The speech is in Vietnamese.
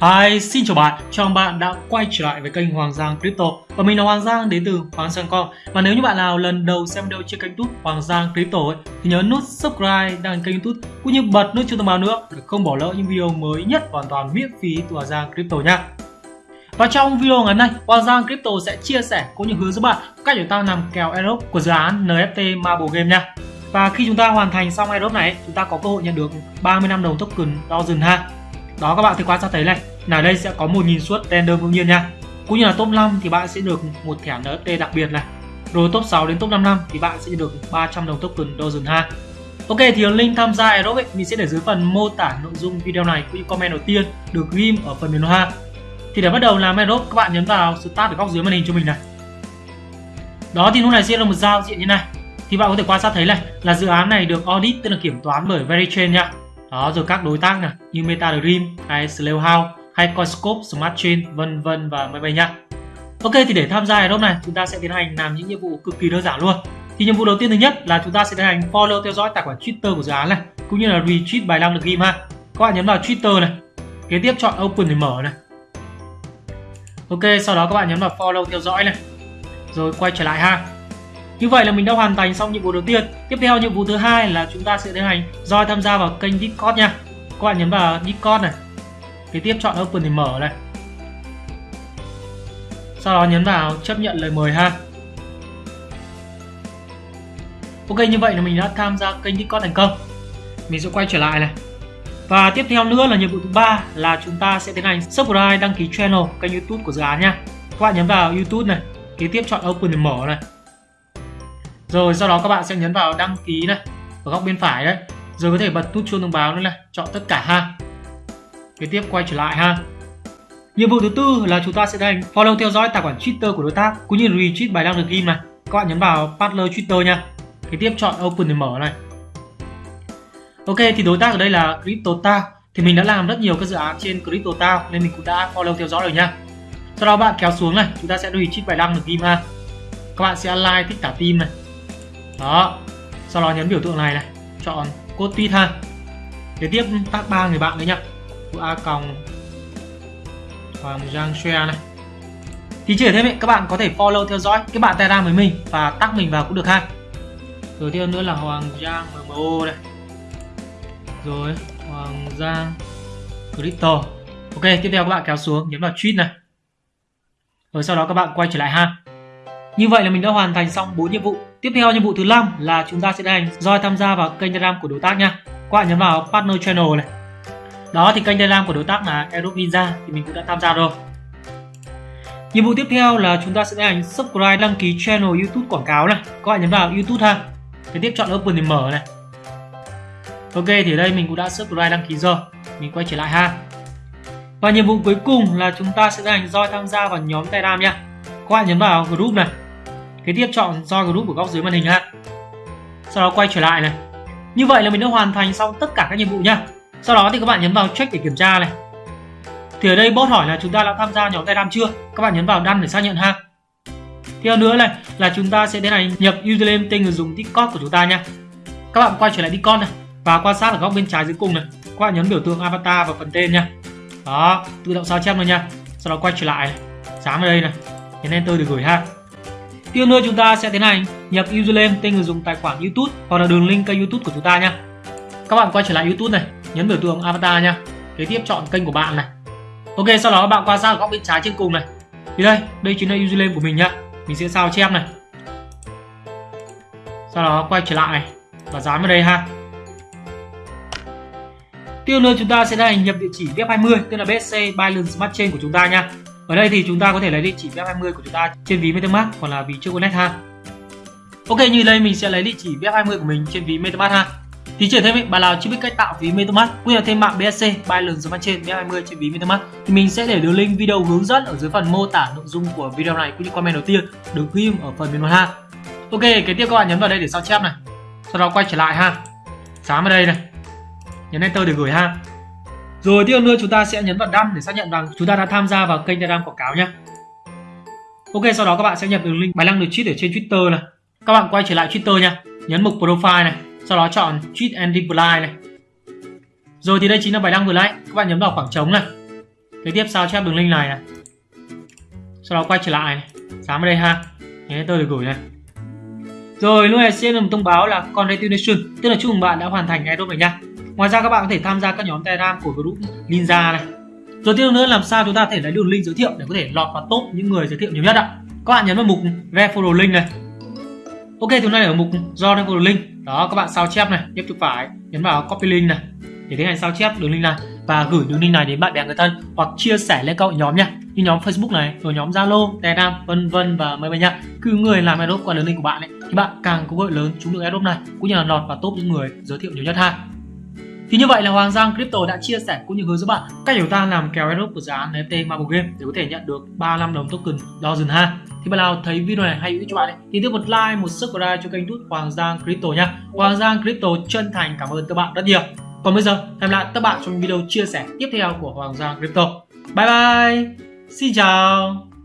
Hi, xin chào bạn, chào bạn đã quay trở lại với kênh Hoàng Giang Crypto. Và mình là Hoàng Giang đến từ Hoàng Giang Com Và nếu như bạn nào lần đầu xem video trên kênh youtube Hoàng Giang Crypto ấy, thì nhớ nút subscribe đăng kênh youtube cũng như bật nút chuông thông báo nữa để không bỏ lỡ những video mới nhất hoàn toàn miễn phí từ Hoàng Giang Crypto nha. Và trong video ngày hôm nay, Hoàng Giang Crypto sẽ chia sẻ cũng như hướng dẫn bạn cách để ta làm kèo airdrop của dự án NFT Marble Game nha. Và khi chúng ta hoàn thành xong airdrop này, chúng ta có cơ hội nhận được 30 năm đồng token Dozen ha đó, các bạn thì quan sát thấy này. Là đây sẽ có 1.000 suất random đương nhiên nha. Cũng như là top 5 thì bạn sẽ được một thẻ NFT đặc biệt này. Rồi top 6 đến top 5 năm thì bạn sẽ được 300 đồng token dozen ha. Ok, thì link tham gia Aerob mình sẽ để dưới phần mô tả nội dung video này cũng như comment đầu tiên được ghim ở phần mềm ha. Thì để bắt đầu làm Aerob các bạn nhấn vào start ở góc dưới màn hình cho mình này. Đó, thì lúc này sẽ là một giao diện như này. Thì bạn có thể quan sát thấy này, là dự án này được audit, tức là kiểm toán bởi Verichain nha đó rồi các đối tác này như MetaDream hay Slowhouse hay Coinscope, Smart Chain vân vân và mấy bay nha Ok thì để tham gia airdrop này chúng ta sẽ tiến hành làm những nhiệm vụ cực kỳ đơn giản luôn. Thì nhiệm vụ đầu tiên thứ nhất là chúng ta sẽ tiến hành follow theo dõi tài khoản Twitter của dự án này cũng như là retweet bài đăng được ghim ha các bạn nhấn vào Twitter này kế tiếp chọn open để mở này. Ok sau đó các bạn nhấn vào follow theo dõi này. Rồi quay trở lại ha như vậy là mình đã hoàn thành xong nhiệm vụ đầu tiên. Tiếp theo nhiệm vụ thứ hai là chúng ta sẽ tiến hành roi tham gia vào kênh Discord nha. Các bạn nhấn vào Discord này. Kế tiếp chọn Open để mở này. Sau đó nhấn vào chấp nhận lời mời ha. Ok như vậy là mình đã tham gia kênh Discord thành công. Mình sẽ quay trở lại này. Và tiếp theo nữa là nhiệm vụ thứ ba là chúng ta sẽ tiến hành subscribe đăng ký channel kênh YouTube của dự án nha. Các bạn nhấn vào YouTube này, kế tiếp chọn Open để mở này rồi, sau đó các bạn sẽ nhấn vào đăng ký này, ở góc bên phải đấy. Rồi có thể bật nút chuông thông báo nữa này, chọn tất cả ha. Kế tiếp quay trở lại ha. Nhiệm vụ thứ tư là chúng ta sẽ hành follow theo dõi tài khoản twitter của đối tác cũng như retweet bài đăng được ghim này. Các bạn nhấn vào partner twitter nha. Kế tiếp chọn open để mở này. Ok, thì đối tác ở đây là CryptoTao. thì mình đã làm rất nhiều các dự án trên CryptoTao nên mình cũng đã follow theo dõi rồi nha. Sau đó bạn kéo xuống này, chúng ta sẽ retweet bài đăng được ghim ha. Các bạn sẽ like, thích cả team này đó. Sau đó nhấn biểu tượng này này, chọn code tweet ha. Kế tiếp tag ba người bạn đấy nhá. A còng hoàng giang share này. Thì chỉ thêm vậy các bạn có thể follow theo dõi cái bạn telegram với mình và tag mình vào cũng được ha. Rồi tiếp nữa là hoàng giang mmo này. Rồi, hoàng giang crypto. Ok, tiếp theo các bạn kéo xuống nhấn vào tweet này. Rồi sau đó các bạn quay trở lại ha như vậy là mình đã hoàn thành xong 4 nhiệm vụ. Tiếp theo nhiệm vụ thứ năm là chúng ta sẽ hành roi tham gia vào kênh Telegram của đối tác nha. Các bạn nhấn vào Partner Channel này. Đó thì kênh Telegram của đối tác là Aerobe Ninja thì mình cũng đã tham gia rồi. Nhiệm vụ tiếp theo là chúng ta sẽ hành subscribe, đăng ký channel YouTube quảng cáo này. Các bạn nhấn vào YouTube ha. Kế tiếp chọn Open để mở này. Ok, thì ở đây mình cũng đã subscribe, đăng ký rồi. Mình quay trở lại ha. Và nhiệm vụ cuối cùng là chúng ta sẽ hành roi tham gia vào nhóm Telegram nha. Các bạn nhấn vào group này kế tiếp chọn join group ở góc dưới màn hình ha. Sau đó quay trở lại này. Như vậy là mình đã hoàn thành xong tất cả các nhiệm vụ nha. Sau đó thì các bạn nhấn vào check để kiểm tra này. Thì ở đây bot hỏi là chúng ta đã tham gia nhóm Telegram chưa? Các bạn nhấn vào đăng để xác nhận ha. Theo nữa này là chúng ta sẽ đến này nhập username, tên người dùng Discord của chúng ta nha. Các bạn quay trở lại Discord này và quan sát ở góc bên trái dưới cùng này. Các bạn nhấn biểu tượng avatar vào phần tên nha. Đó, tự động sao chép rồi nha. Sau đó quay trở lại này. Dán vào đây này. Nhấn enter để gửi ha. Tiếp nữa chúng ta sẽ tiến hành nhập username tên người dùng tài khoản YouTube hoặc là đường link kênh YouTube của chúng ta nha. Các bạn quay trở lại YouTube này, nhấn biểu tượng avatar nha. Kế tiếp chọn kênh của bạn này. Ok, sau đó các bạn quan sát góc bên trái trên cùng này. Thì đây, đây chính là username của mình nhá. Mình sẽ sao chép này. Sau đó quay trở lại và dán vào đây ha. Tiếp nữa chúng ta sẽ tiến hành nhập địa chỉ web 20 tức là BSC Binance Smart Chain của chúng ta nha ở đây thì chúng ta có thể lấy địa chỉ web20 của chúng ta trên ví MetaMask hoặc là ví trước Connect ha. Ok như đây mình sẽ lấy địa chỉ web20 của mình trên ví MetaMask ha. Thì trở thêm ấy, bạn nào chưa biết cách tạo ví MetaMask cũng như là thêm mạng BSC Binance phần trên web20 trên ví MetaMask thì mình sẽ để đường link video hướng dẫn ở dưới phần mô tả nội dung của video này cũng như comment đầu tiên. Được ghim ở phần bình luận ha. Ok kế tiếp các bạn nhấn vào đây để sao chép này. Sau đó quay trở lại ha. Dán vào đây này. Nhấn enter để gửi ha rồi tiếp nữa chúng ta sẽ nhấn vào đăng để xác nhận rằng chúng ta đã tham gia vào kênh Telegram quảng cáo nhé. Ok, sau đó các bạn sẽ nhập đường link bài đăng được tweet ở trên Twitter này. Các bạn quay trở lại Twitter nha, nhấn mục profile này, sau đó chọn tweet and reply này. Rồi thì đây chính là bài đăng vừa nãy, các bạn nhấn vào khoảng trống này. kế tiếp sao chép đường link này này sau đó quay trở lại này dám ở đây ha thế tôi được gửi này rồi lúc này sẽ được thông báo là congratulations, tức là chúc mừng bạn đã hoàn thành airdrop này nha ngoài ra các bạn có thể tham gia các nhóm telegram của group ninja này. Rồi tiếp nữa làm sao chúng ta có thể lấy đường link giới thiệu để có thể lọt vào top những người giới thiệu nhiều nhất ạ? Các bạn nhấn vào mục referral link này. Ok thì này ở mục do referral link. Đó các bạn sao chép này nhấp chuột phải nhấn vào copy link này để tiến hành sao chép đường link này và gửi đường link này đến bạn bè người thân hoặc chia sẻ lên các nhóm nha. Như nhóm Facebook này rồi nhóm Zalo, Telegram vân vân và mấy bạn nhá cứ người làm airdrop qua đường link của bạn ấy thì bạn càng có cơ hội lớn trúng được airdrop này cũng như là lọt vào top những người giới thiệu nhiều nhất ha thì như vậy là Hoàng Giang Crypto đã chia sẻ cũng như hướng dẫn bạn cách chúng ta làm kèo airdrop của dự án NFT Marble Game để có thể nhận được 35 đồng token Dozen ha. Thì bạn nào thấy video này hay hữu ích cho bạn ấy, thì tiếp một like, một subscribe cho kênh YouTube Hoàng Giang Crypto nha. Hoàng Giang Crypto chân thành cảm ơn các bạn rất nhiều. Còn bây giờ, hẹn lại các bạn trong video chia sẻ tiếp theo của Hoàng Giang Crypto. Bye bye! Xin chào!